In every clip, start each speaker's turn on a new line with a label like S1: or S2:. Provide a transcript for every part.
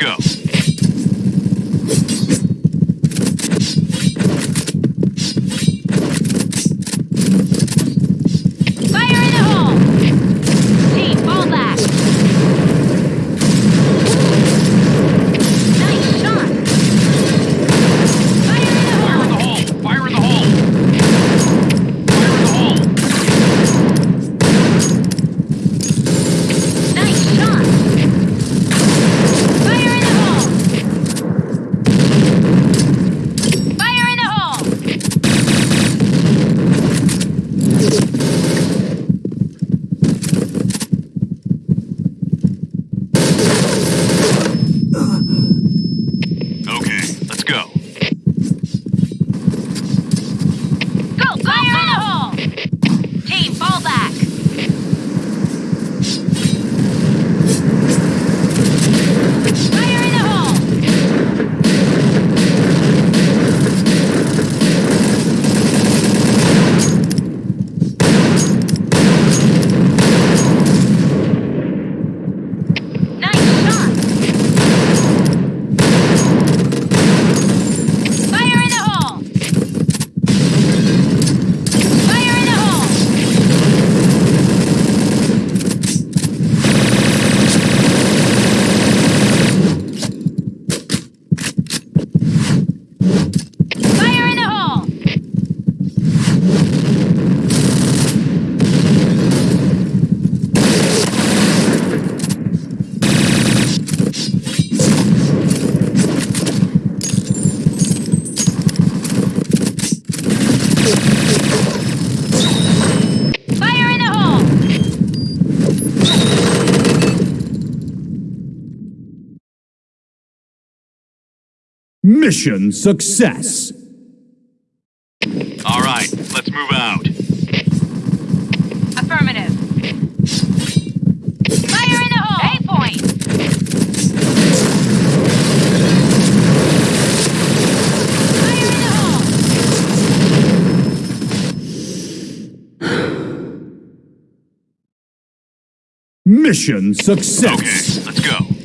S1: go.
S2: Mission success.
S1: All right, let's move out.
S3: Affirmative. Fire in the hole! A point! Fire in the hole!
S2: Mission success.
S1: Okay, let's go.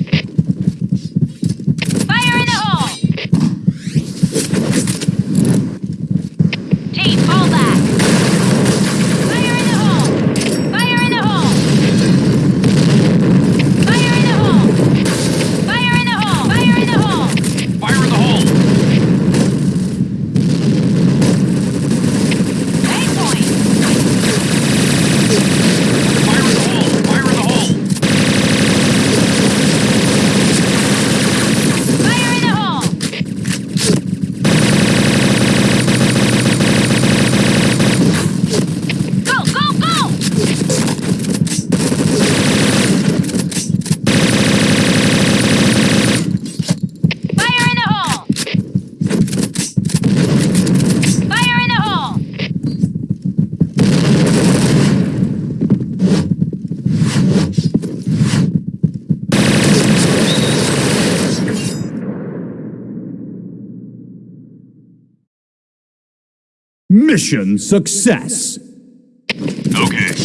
S2: Mission success.
S1: Okay.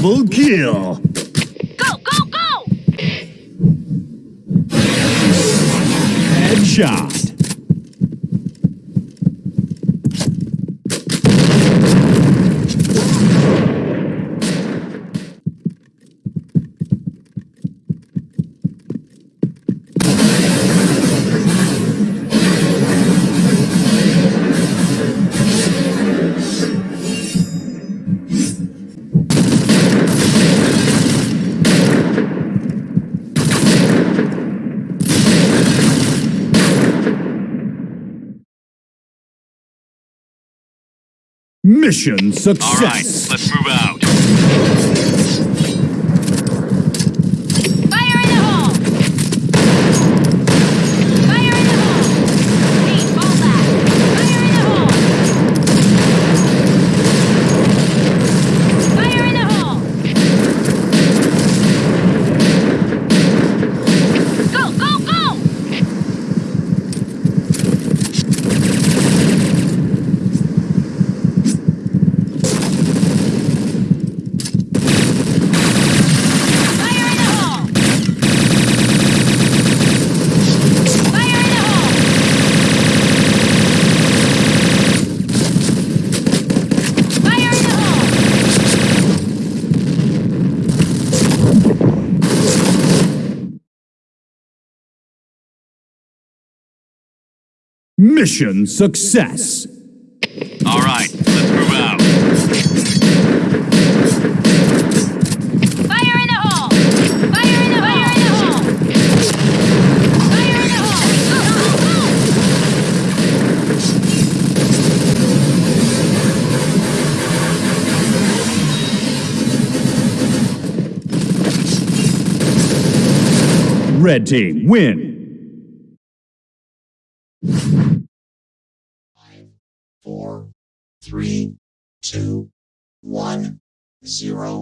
S2: Double kill.
S3: Go, go, go!
S2: Headshot. Mission success.
S4: All right, let's move out.
S1: Fire in the hole! Fire in the hole! Team, fall back! Fire in the hole! Fire in the hole! Go, go, go! Fire in the hole! Fire in the hole! Fire in the hole!
S2: Mission success.
S4: All right, let's move out.
S1: Fire in the hole! Fire in the hole! Fire in the hole! Fire in the hole! Go, go, go!
S2: Red team win.
S5: Four, three, two, one, zero.